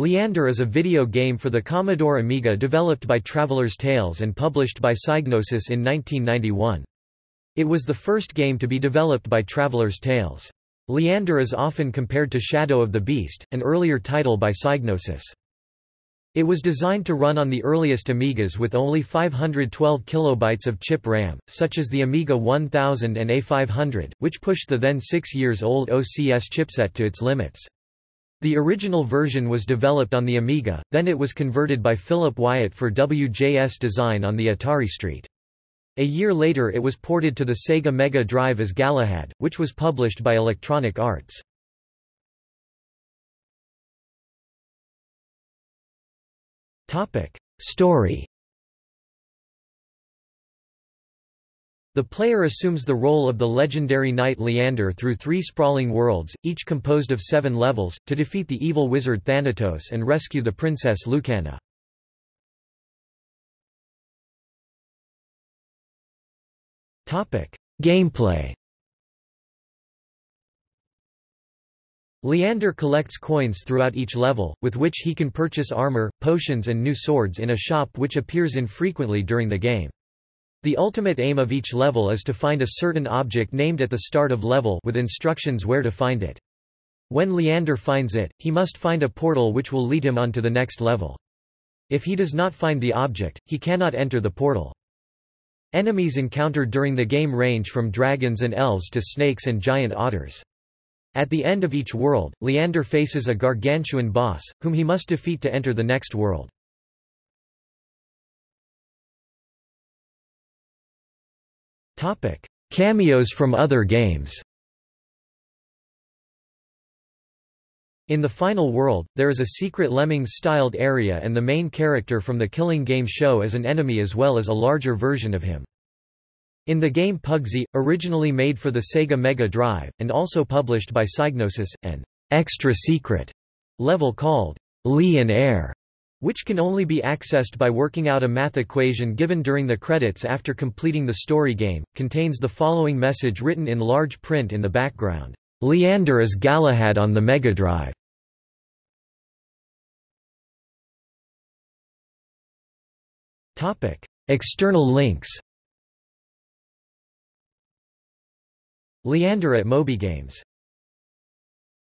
Leander is a video game for the Commodore Amiga developed by Traveller's Tales and published by Psygnosis in 1991. It was the first game to be developed by Traveller's Tales. Leander is often compared to Shadow of the Beast, an earlier title by Psygnosis. It was designed to run on the earliest Amigas with only 512 kilobytes of chip RAM, such as the Amiga 1000 and A500, which pushed the then six years old OCS chipset to its limits. The original version was developed on the Amiga, then it was converted by Philip Wyatt for WJS design on the Atari ST. A year later it was ported to the Sega Mega Drive as Galahad, which was published by Electronic Arts. Story The player assumes the role of the legendary knight Leander through three sprawling worlds, each composed of seven levels, to defeat the evil wizard Thanatos and rescue the princess Lucana. Gameplay Leander collects coins throughout each level, with which he can purchase armor, potions and new swords in a shop which appears infrequently during the game. The ultimate aim of each level is to find a certain object named at the start of level with instructions where to find it. When Leander finds it, he must find a portal which will lead him on to the next level. If he does not find the object, he cannot enter the portal. Enemies encountered during the game range from dragons and elves to snakes and giant otters. At the end of each world, Leander faces a gargantuan boss, whom he must defeat to enter the next world. Cameos from other games. In the final world, there is a secret Lemmings-styled area and the main character from the Killing Game show is an enemy as well as a larger version of him. In the game Pugsy, originally made for the Sega Mega Drive, and also published by Psygnosis, an extra secret level called Lee and Air, which can only be accessed by working out a math equation given during the credits after completing the story game, contains the following message written in large print in the background. Leander is Galahad on the Mega Drive. External links Leander at MobyGames